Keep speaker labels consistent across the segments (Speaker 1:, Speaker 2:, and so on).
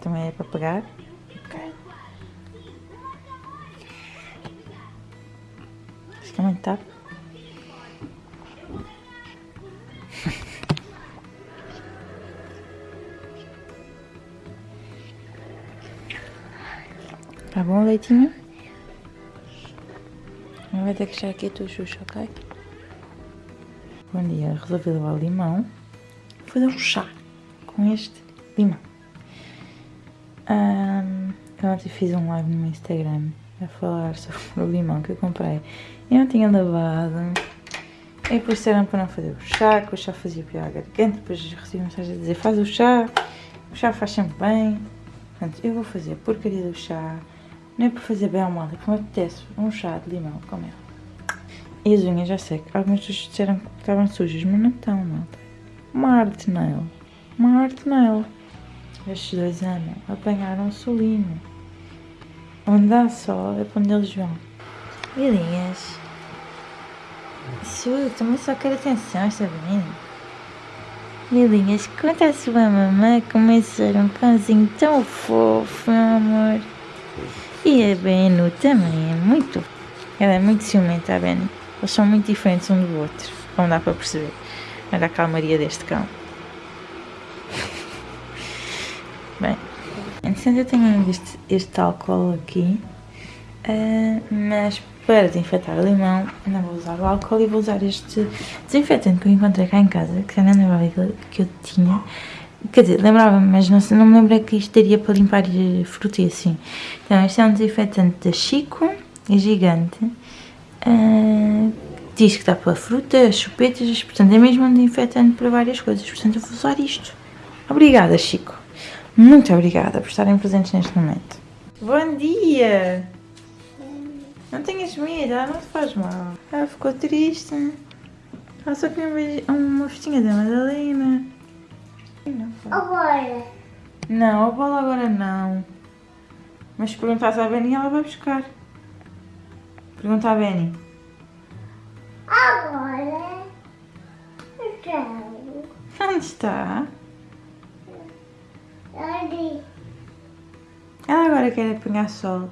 Speaker 1: Também é para pegar. Ok. Fica muito tarde. Tá bom, leitinho? Não vai ter que deixar aqui a tua xuxa, ok? Bom dia, resolvi levar limão. Vou fazer um chá com este limão. Um, eu ontem fiz um live no meu Instagram a falar sobre o limão que eu comprei. Eu não tinha lavado. E depois disseram para não fazer o chá, que o chá fazia pior à garganta. Depois recebi mensagem a dizer, faz o chá, o chá faz sempre bem. Portanto, eu vou fazer a porcaria do chá. Não é para fazer bem ao mal, é me apetece um chá de limão com mel. E as unhas já sei que algumas pessoas disseram que estavam sujas, mas não estão, não. Uma arte nail. Uma arte. Estes dois anos apanharam solino. Onde dá sol é para onde eles vão. Milinhas. Su, também só quero atenção, está bem? Milinhas, conta a sua mamãe como é um cãozinho tão fofo, meu amor. E a Benu também é muito. Ela é muito ciumenta, a Benu. Eles são muito diferentes um do outro, como dá para perceber. Olha a calmaria deste cão. Bem, entretanto eu tenho este, este álcool aqui, uh, mas para desinfetar o limão não vou usar o álcool e vou usar este desinfetante que eu encontrei cá em casa, que já não lembrava que eu tinha. Quer dizer, lembrava-me, mas não, não me lembrei que isto daria para limpar fruta e assim. Então, este é um desinfetante da Chico, é gigante. Uh, diz que dá para frutas, chupetas, portanto é mesmo um desinfetante para várias coisas. Portanto, eu vou usar isto. Obrigada, Chico. Muito obrigada por estarem presentes neste momento. Bom dia! Não tenhas medo, ela não te faz mal. Ela ficou triste. Ela só queria uma festinha da Madalena.
Speaker 2: Agora.
Speaker 1: Não, a bola agora não. Mas se perguntares à Benny, ela vai buscar. Pergunta à Benny.
Speaker 2: Agora. Então.
Speaker 1: Onde está? Ela agora quer apanhar sol.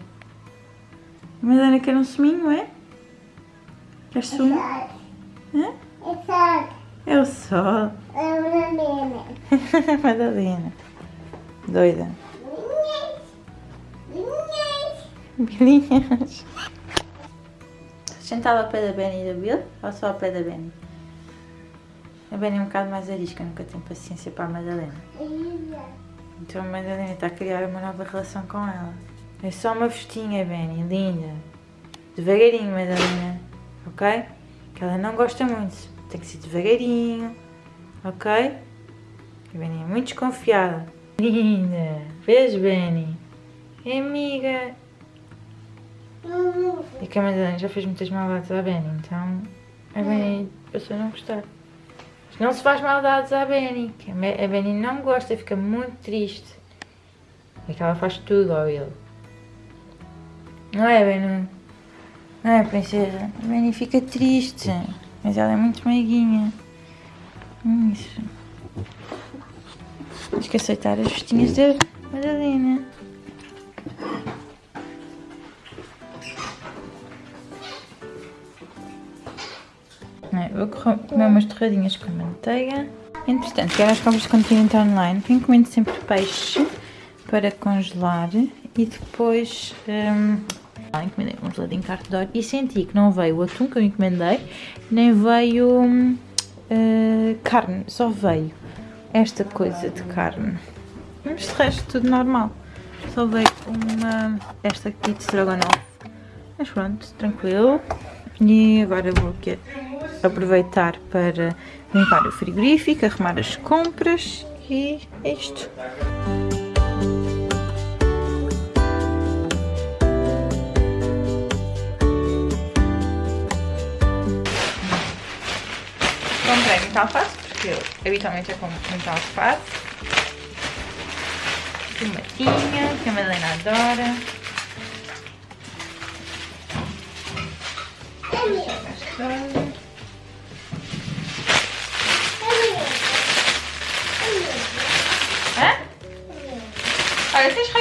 Speaker 1: A Madalena quer um suminho, é? Quer sumo? Hã?
Speaker 2: Exato.
Speaker 1: É o sol.
Speaker 2: É menina.
Speaker 1: Madalena. Doida.
Speaker 2: Linhas.
Speaker 1: Bilinhas. Sentada ao pé da Benny e da Bill ou só ao pé da Benny? A Benny é um bocado mais arisca, nunca tem paciência para a Madalena. Então a Madalena está a criar uma nova relação com ela. É só uma festinha, Benny, linda. Devagarinho, Madalena. Ok? Que ela não gosta muito. Tem que ser devagarinho. Ok? A Benny é muito desconfiada. Linda. Vês, Benny? É amiga. E que a Madalena já fez muitas maldades à Benny, então a Benny passou a não gostar. Não se faz maldades à Benny, a Benny não gosta, fica muito triste. É que ela faz tudo ao ele. Não é, Benny? Não é, princesa? A Benny fica triste, mas ela é muito meiguinha. Isso. Tens que aceitar as festinhas da Madalena. Umas torradinhas com manteiga. Entretanto, quero as compras de continente online. Encomendo sempre peixe para congelar e depois hum, ah, encomendei um geladinho ouro e senti que não veio o atum que eu encomendei, nem veio hum, eh, carne, só veio esta coisa de carne. Mas de resto tudo normal. Só veio uma esta aqui de estrogonofe. Mas pronto, tranquilo. E agora vou aqui aproveitar para limpar o frigorífico, arrumar as compras e é isto. Comprei muita alface, porque eu habitualmente eu compro muita alface. Tomatinha, que a Madalena adora. Gostosa. Hã? Olha,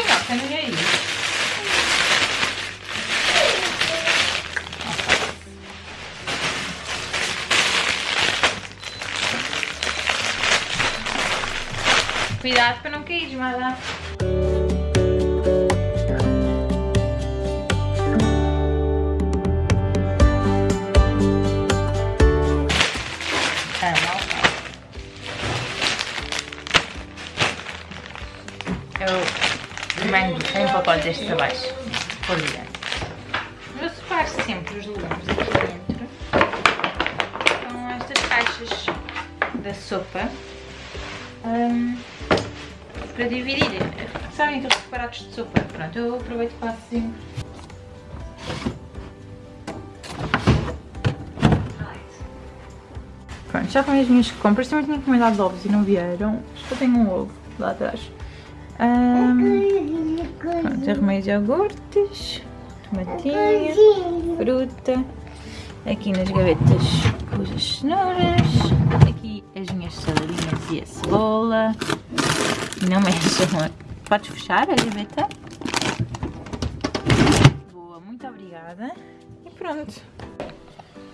Speaker 1: mando um pacote destes abaixo, por dia. Eu separo sempre os legumes aqui dentro. São estas caixas da sopa. Hum, para dividir. Sabem aqueles separados de sopa? Pronto, eu aproveito e faço assim. Pronto, já com as minhas compras. Também tinha encomendado ovos e não vieram. Acho que eu tenho um ovo lá atrás. Hum, pronto, arrumei os iogurtes, tomatinha, fruta. Aqui nas gavetas pus as cenouras. Aqui as minhas saladinhas e a cebola. Não mexam. Podes fechar a gaveta? Boa, muito obrigada. E pronto.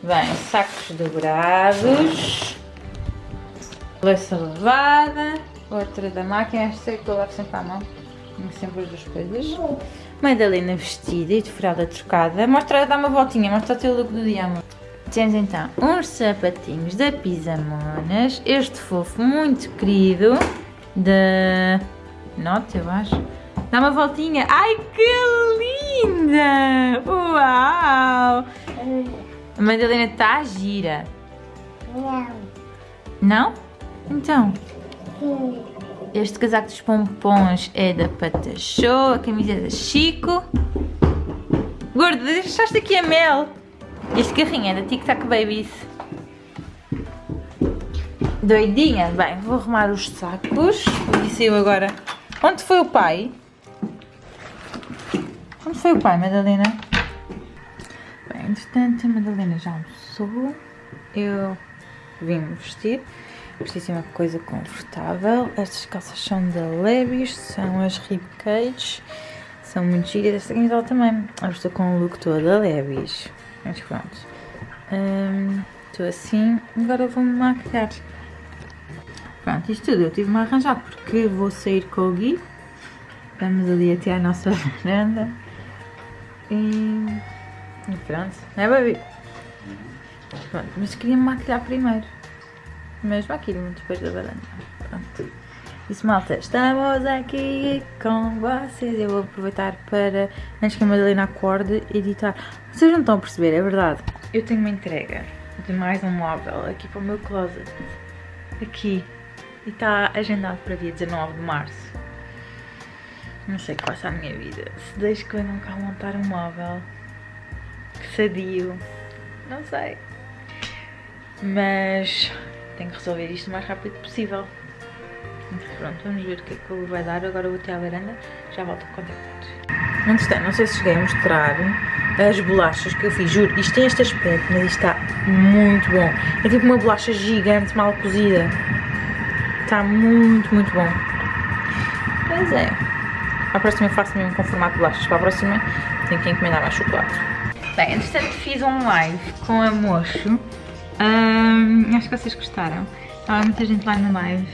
Speaker 1: Bem, sacos dourados. Louça lavada. Outra da máquina. Esta é que eu levo sempre à mão. Tenho sempre as duas coisas. Madalena vestida e de furada trocada. Mostra, dá uma voltinha, mostra o teu look do dia, amor. Temos então uns sapatinhos da Pisamonas. Este fofo muito querido da Note, eu acho. Dá uma voltinha. Ai, que linda! Uau! A Madalena está gira.
Speaker 2: Não.
Speaker 1: Não? Então, este casaco dos pompons é da Patachou, a camisa é da Chico. Gordo, deixaste aqui a Mel. Este carrinho é da Tic Tac Babies. Doidinha? Bem, vou arrumar os sacos. E saiu agora. Onde foi o pai? Onde foi o pai, Madalena? Bem, entretanto, a Madalena já almoçou. Eu vim-me vestir. Vesti assim uma coisa confortável. Estas calças são da Levi's, são as Rib Cage. São muito giras. Esta camisola também. Eu estou com o look todo da Levi's. Mas pronto. Hum, Estou assim. Agora vou-me maquilhar. Pronto, isto tudo eu tive-me a arranjar porque vou sair com o Gui. Vamos ali até à nossa varanda. E, e pronto, não é baby? Pronto, mas queria me maquilhar primeiro. Mas maquilho-me depois da varanda. Pronto. Isso malta, estamos aqui com vocês. Eu vou aproveitar para, antes que a Madalena acorde, editar. Vocês não estão a perceber, é verdade. Eu tenho uma entrega de mais um móvel aqui para o meu closet. Aqui. E está agendado para dia 19 de março. Não sei o que passa a minha vida. Se deixo que venham cá montar um móvel. Que sadio. Não sei. Mas tenho que resolver isto o mais rápido possível. Pronto, vamos ver o que é que vai dar. Agora vou até à varanda, já volto a contactar. Entretanto, não sei se cheguei a mostrar as bolachas que eu fiz. Juro, isto tem este aspecto, mas isto está muito bom. É tipo uma bolacha gigante, mal cozida. Está muito, muito bom. Pois é. A próxima eu faço mesmo com formato de bolachas. Para a próxima tenho que encomendar mais chocolate. Bem, entretanto fiz um live com a Mocho. Hum, acho que vocês gostaram. Estava muita gente lá no live.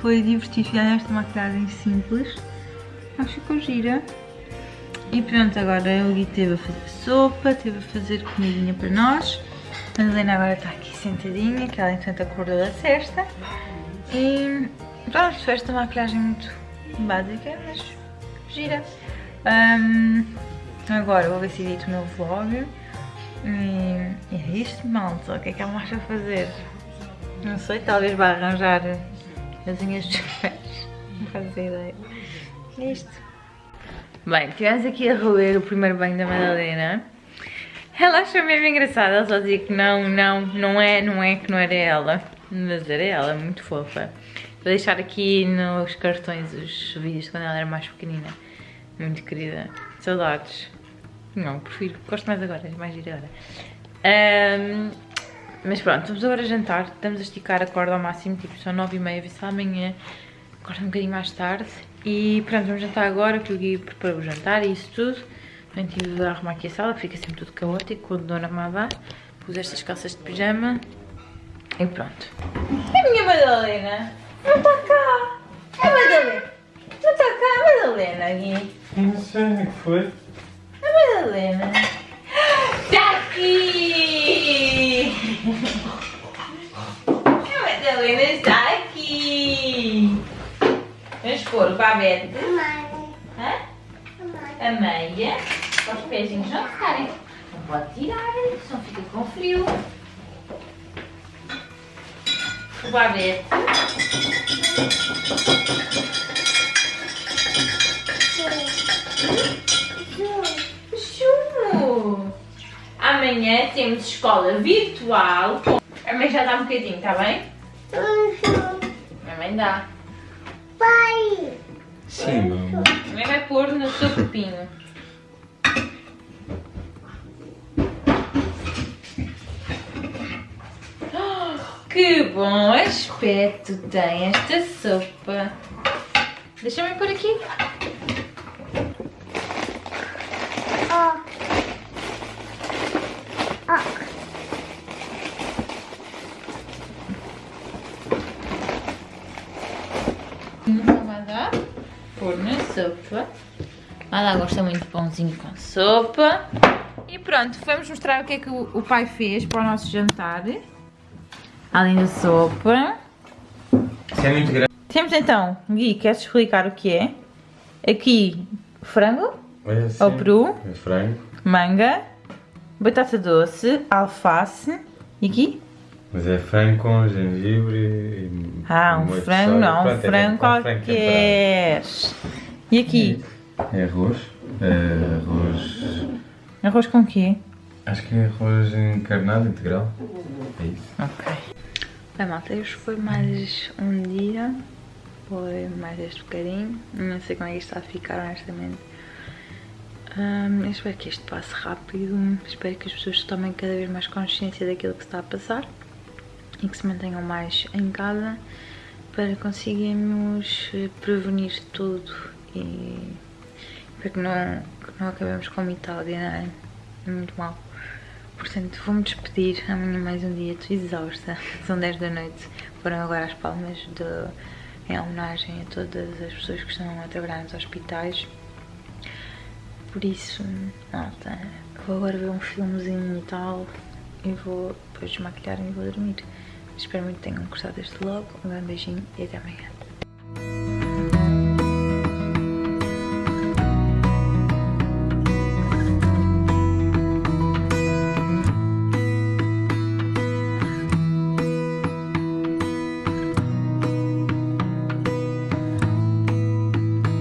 Speaker 1: Foi divertido, fizeram esta maquilhagem simples. Acho que ficou gira. E pronto, agora o Gui esteve a fazer sopa, esteve a fazer comidinha para nós. A Helena agora está aqui sentadinha, que ela entretanto acordou da cesta. E pronto, foi esta maquilhagem muito básica, mas gira. Hum, agora vou ver se edito o meu vlog. É isto, malta. O que é que ela vai fazer? Não sei, talvez vá arranjar as unhas dos pés. Não faço ideia. É isto. Bem, estivemos aqui a roer o primeiro banho da Madalena. Ela achou mesmo engraçada, ela só dizia que não, não, não é, não é, que não era ela. Mas era ela, muito fofa. Vou deixar aqui nos cartões os vídeos de quando ela era mais pequenina. Muito querida. Saudades. Não, prefiro, gosto mais agora, é mais gira agora. Um, mas pronto, vamos agora jantar. Estamos a esticar a corda ao máximo, tipo, são nove e meia, vê se amanhã Agora um bocadinho mais tarde. E pronto, vamos jantar agora, que o Gui preparou o jantar e isso tudo. Também tive a arrumar aqui a sala, que fica sempre tudo caótico quando Dona Má vá. Pus estas calças de pijama. E pronto. É a minha Madalena! Não está cá! É a Madalena! Não está cá a Madalena, Gui!
Speaker 3: Não sei o que foi.
Speaker 1: A Madalena! Está aqui! A Madalena está aqui! Vamos pôr o babete.
Speaker 2: Mãe.
Speaker 1: Hã? A meia para os pezinhos não ficarem. Não pode tirar, senão fica com frio. O babete. O chumo. Amanhã temos escola virtual. A mãe já dá um bocadinho, está bem? A mãe dá.
Speaker 2: Pai.
Speaker 3: Sim, meu.
Speaker 1: A mãe vai pôr no seu copinho. Que bom aspecto tem esta sopa. Deixa-me pôr aqui.
Speaker 2: Ó. Ó.
Speaker 1: Não vai dar. Pôr na sopa. Ela gosta muito de pãozinho com sopa. E pronto, vamos mostrar o que é que o, pai fez para o nosso jantar. Além da sopa.
Speaker 3: Isso é muito grande.
Speaker 1: Temos então, Gui, queres explicar o que é? Aqui, frango,
Speaker 3: Olha assim.
Speaker 1: Ao peru.
Speaker 3: É frango.
Speaker 1: manga, batata doce, alface e aqui?
Speaker 3: Mas é frango com gengibre e.
Speaker 1: Ah, um frango
Speaker 3: soja.
Speaker 1: não, um
Speaker 3: Pronto, é
Speaker 1: frango qualquer. E aqui?
Speaker 3: É arroz. É arroz.
Speaker 1: Arroz com quê?
Speaker 3: Acho que é arroz encarnado integral. É isso.
Speaker 1: Ok. Bem, malta, este foi mais um dia. Foi mais este bocadinho. Não sei como é que isto está a ficar, honestamente. Eu espero que isto passe rápido. Espero que as pessoas tomem cada vez mais consciência daquilo que está a passar. E que se mantenham mais em casa para conseguirmos eh, prevenir tudo e para que não, que não acabemos como Itália, não é? É muito mal. Portanto, vou-me despedir. Amanhã mais um dia. Estou exausta. São 10 da noite. Foram agora as palmas de, em homenagem a todas as pessoas que estão a trabalhar nos hospitais. Por isso, malta, vou agora ver um filmezinho e tal. E vou depois desmaquilhar e vou dormir. Espero muito que tenham gostado deste vlog. Um grande beijinho e até amanhã.